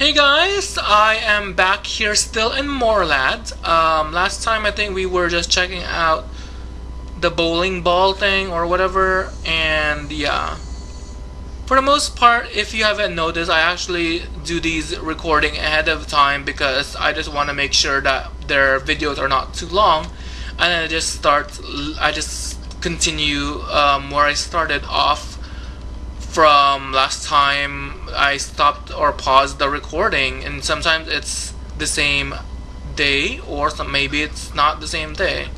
Hey guys, I am back here still in Morlad. Um, last time I think we were just checking out the bowling ball thing or whatever, and yeah. For the most part, if you haven't noticed, I actually do these recording ahead of time because I just want to make sure that their videos are not too long, and I just start, I just continue um, where I started off from last time I stopped or paused the recording and sometimes it's the same day or some, maybe it's not the same day.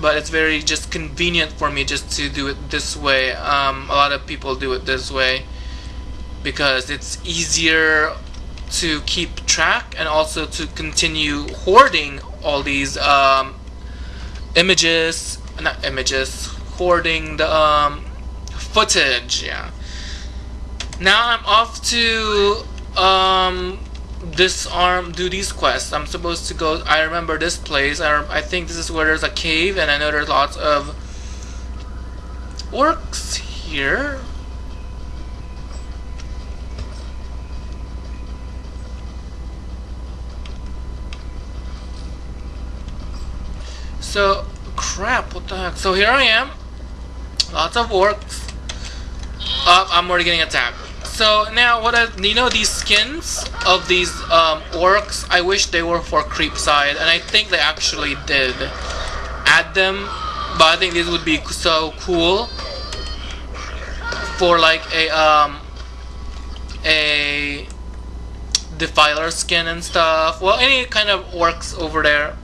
But it's very just convenient for me just to do it this way. Um, a lot of people do it this way because it's easier to keep track and also to continue hoarding all these um, images not images hoarding the um, footage. Yeah. Now I'm off to um, disarm, do these quests. I'm supposed to go. I remember this place. I, I think this is where there's a cave, and I know there's lots of orcs here. So, crap, what the heck? So here I am. Lots of orcs. I'm already getting attacked. So now, what I, you know, these skins of these um, orcs, I wish they were for creep side, and I think they actually did add them, but I think this would be so cool for like a um a defiler skin and stuff. Well, any kind of orcs over there.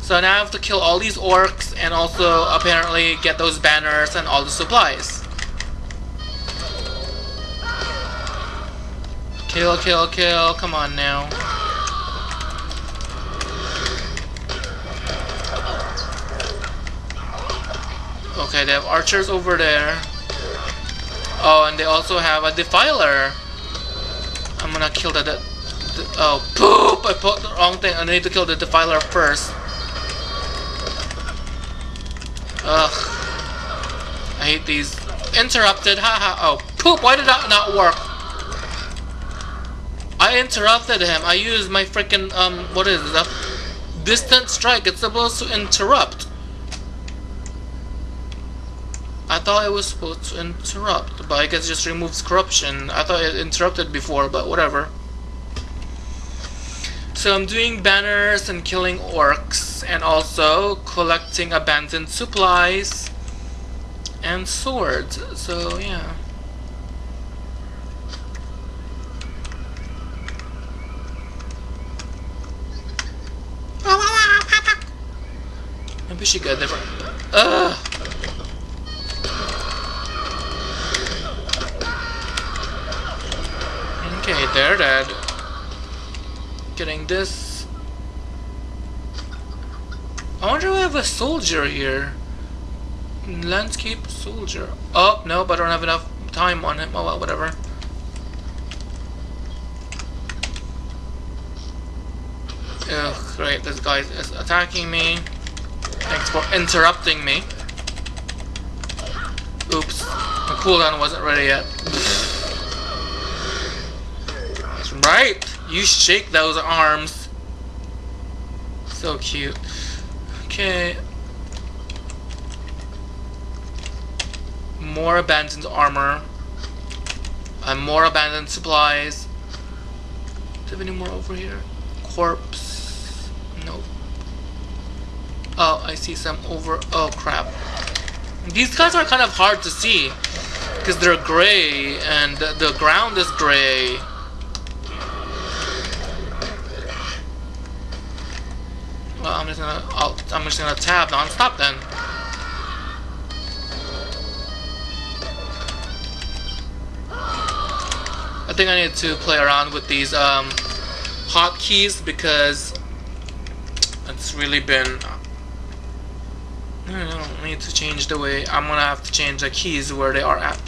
So now I have to kill all these orcs and also apparently get those banners and all the supplies. Kill, kill, kill. Come on now. Okay, they have archers over there. Oh, and they also have a defiler. I'm gonna kill the oh poop! I put the wrong thing. I need to kill the defiler first. Ugh. I hate these. Interrupted. Haha. oh poop! Why did that not work? I interrupted him. I used my freaking um what is it? Distant strike. It's supposed to interrupt. I thought it was supposed to interrupt, but I guess it just removes corruption. I thought it interrupted before, but whatever. So I'm doing banners and killing orcs, and also collecting abandoned supplies and swords. So yeah. She got different. Ugh. Okay, they're dead. Getting this. I wonder if I have a soldier here. Landscape soldier. Oh, no, but I don't have enough time on him. Oh well, whatever. Ugh, great, this guy is attacking me. Thanks for interrupting me. Oops. The cooldown wasn't ready yet. That's right! You shake those arms. So cute. Okay. More abandoned armor. And more abandoned supplies. Do you have any more over here? Corpse. Nope. Oh, I see some over... Oh, crap. These guys are kind of hard to see. Because they're gray, and the, ground is gray. Well, I'm just gonna... I'll, I'm just gonna tab non-stop then. I think I need to play around with these um, hotkeys because it's really been no, no, I need to change the way. I'm gonna have to change the keys where they are at.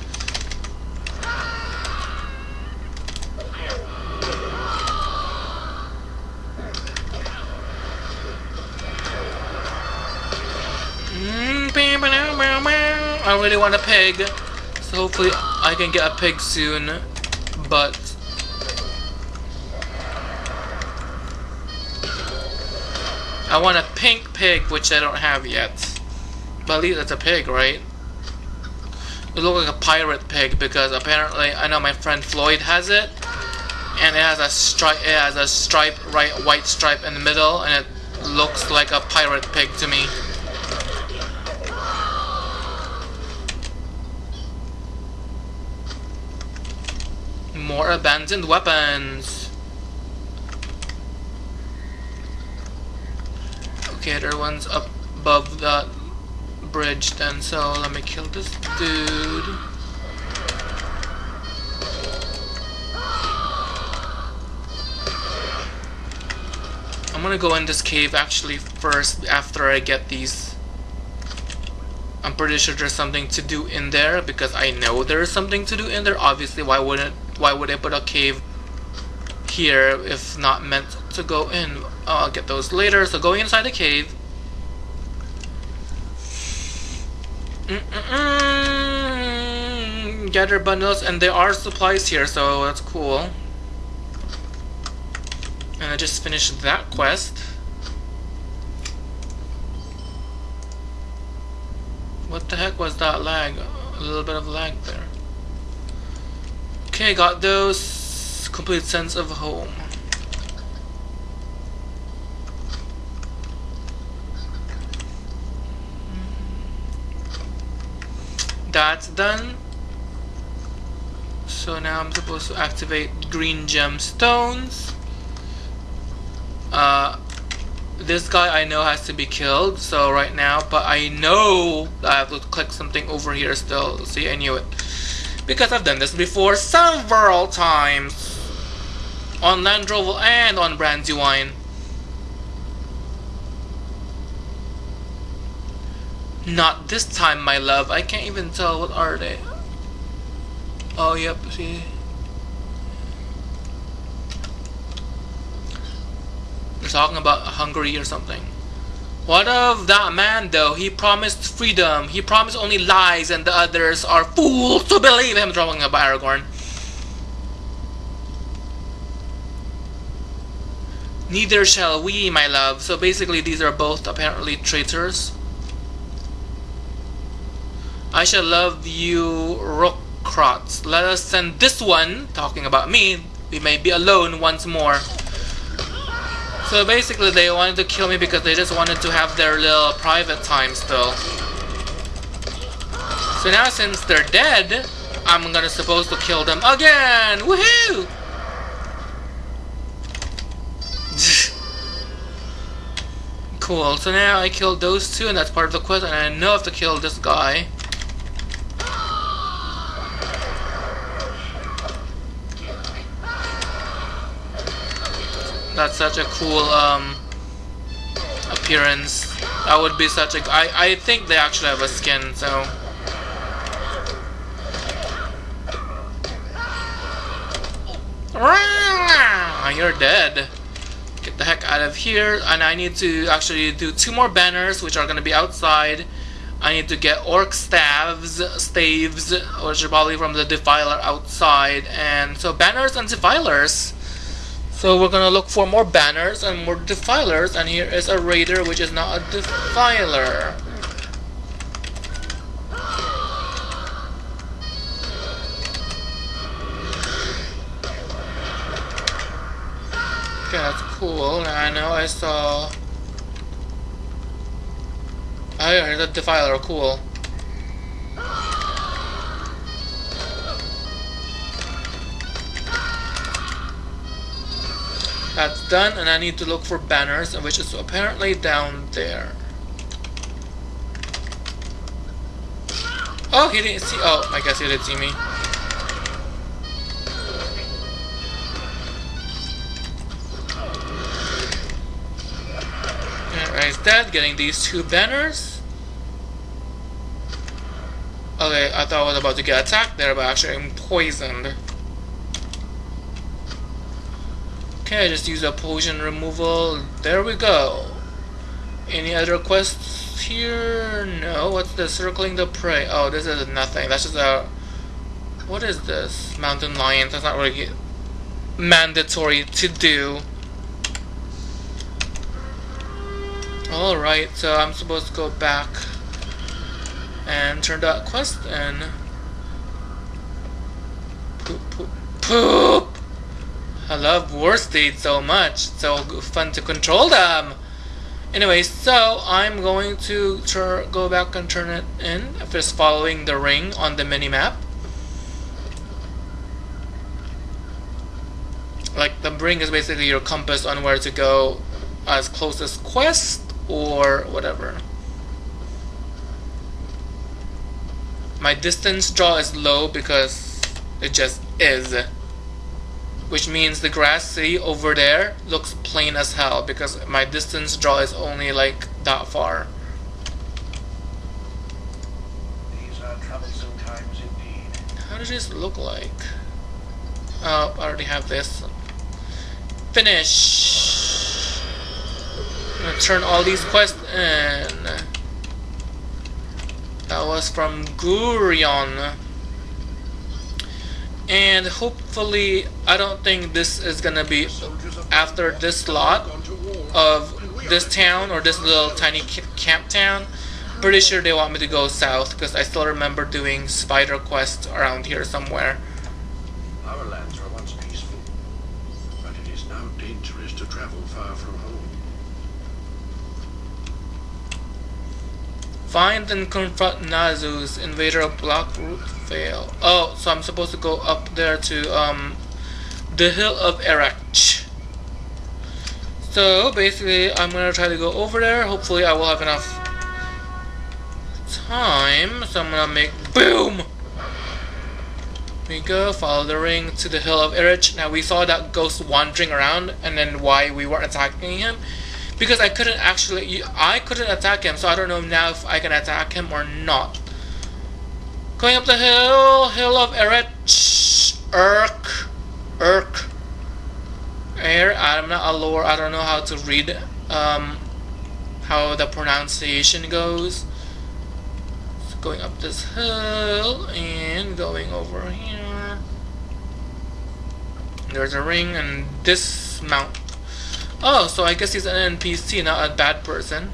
Mm, I really want a pig, so hopefully I can get a pig soon, but... I want a pink pig, which I don't have yet. But at least it's a pig, right? It looks like a pirate pig because apparently I know my friend Floyd has it, and it has a stripe. It has a stripe, right, white stripe in the middle, and it looks like a pirate pig to me. More abandoned weapons. Okay, there one's above that bridge then, so let me kill this dude. I'm gonna go in this cave actually first after I get these. I'm pretty sure there's something to do in there because I know there's something to do in there. Obviously, why wouldn't why would I put a cave here if not meant to go in? I'll get those later. So going inside the cave. Gather bundles, and there are supplies here, so that's cool. And I just finished that quest. What the heck was that lag? A little bit of lag there. Okay, got those. Complete sense of home. That's done. So now I'm supposed to activate green gemstones. Uh, this guy I know has to be killed so right now but I know I have to click something over here still. See I knew it. Because I've done this before several times. On Land and on Brandywine Not this time, my love. I can't even tell what are they. Oh, yep, see. They're talking about Hungary or something. What of that man though? He promised freedom. He promised only lies and the others are fools to believe him. Talking about Aragorn. Neither shall we, my love. So basically these are both apparently traitors. I shall love you, Rookrots. Let us send this one, talking about me, we may be alone once more. So basically they wanted to kill me because they just wanted to have their little private time still. So now since they're dead, I'm gonna supposed to kill them again! Woohoo! cool, so now I killed those two and that's part of the quest and I know I have to kill this guy. That's such a cool um, appearance. That would be such a. I I think they actually have a skin, so. You're dead. Get the heck out of here. And I need to actually do two more banners, which are going to be outside. I need to get orc staves, staves, which are probably from the defiler outside. And so banners and defilers. So we're gonna look for more banners and more defilers and here is a raider which is not a defiler. Okay, that's cool. I know I saw... Oh yeah, here's a defiler, cool. That's done, and I need to look for banners, which is apparently down there. Oh, he didn't see. Oh, I guess he didn't see me. Alright, instead, getting these two banners. Okay, I thought I was about to get attacked there, but actually I'm poisoned. Okay, just use a potion removal. There we go. Any other quests here? No. What's the circling the prey? Oh, this is nothing. That's just a. What is this? Mountain lions. That's not really mandatory to do. Alright, so I'm supposed to go back and turn that quest in. Poop, poop, poop! I love war-steeds so much. So fun to control them. Anyway, so I'm going to go back and turn it in. Just following the ring on the mini map. Like the ring is basically your compass on where to go as closest quest or whatever. My distance draw is low because it just is which means the grass city over there looks plain as hell because my distance draw is only like that far. These are troublesome times indeed. How does this look like? Oh, I already have this. Finish! I'm gonna turn all these quests in. That was from Gurion and hopefully I don't think this is gonna be after this lot of this town or this little tiny camp town. Pretty sure they want me to go south because I still remember doing spider quest around here somewhere. Our lands once peaceful but it is now dangerous to travel far from home Find and confront Nazus, invader of Blackroot Vale. Oh, so I'm supposed to go up there to um, the Hill of Erech. So basically, I'm gonna try to go over there. Hopefully, I will have enough time. So I'm gonna make boom. we go. Follow the ring to the Hill of Erech. Now we saw that ghost wandering around, and then why we weren't attacking him because I couldn't actually I couldn't attack him so I don't know now if I can attack him or not. Going up the hill hill of Erech Erk Erk. Air I'm not a lore I don't know how to read um, how the pronunciation goes. So going up this hill and going over here. There's a ring and dismount Oh, so I guess he's an NPC, not a bad person.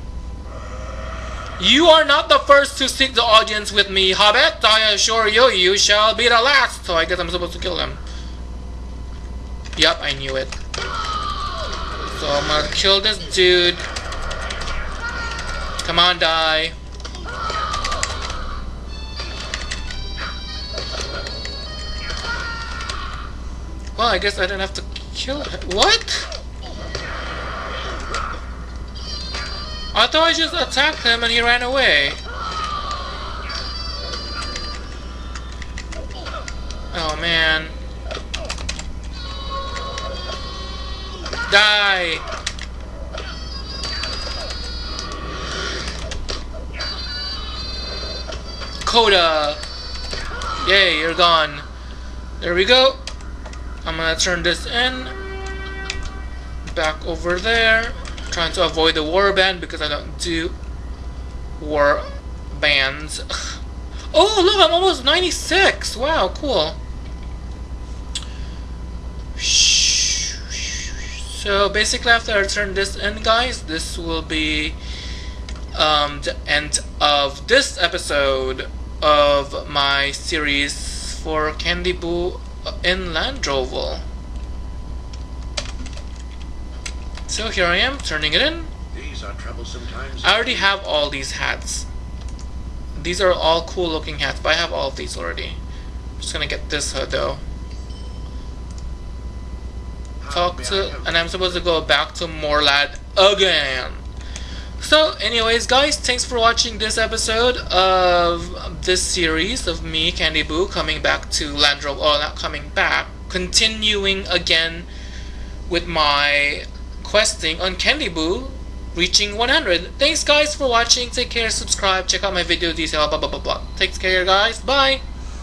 You are not the first to seek the audience with me, Hobbit. I assure you, you shall be the last. So I guess I'm supposed to kill him. Yep, I knew it. So I'm gonna kill this dude. Come on, die. Well, I guess I didn't have to kill him. What? I thought I just attacked him and he ran away. Oh man. Die! Coda! Yay, you're gone. There we go. I'm gonna turn this in. Back over there trying to avoid the war band because I don't do war bands. oh, look, I'm almost 96. Wow, cool. So basically after I turn this in, guys, this will be um, the end of this episode of my series for Candy Boo in Landroval. So here I am, turning it in. These are troublesome times. I already have all these hats. These are all cool looking hats, but I have all of these already. I'm just gonna get this hood though. Talk to, and I'm supposed to go back to Morlad again. So, anyways, guys, thanks for watching this episode of this series of me, Candy Boo, coming back to Landro. Oh, not coming back, continuing again with my questing on Candy Boo, reaching 100. Thanks guys for watching. Take care, subscribe, check out my video detail, blah blah blah blah. Take care guys. Bye.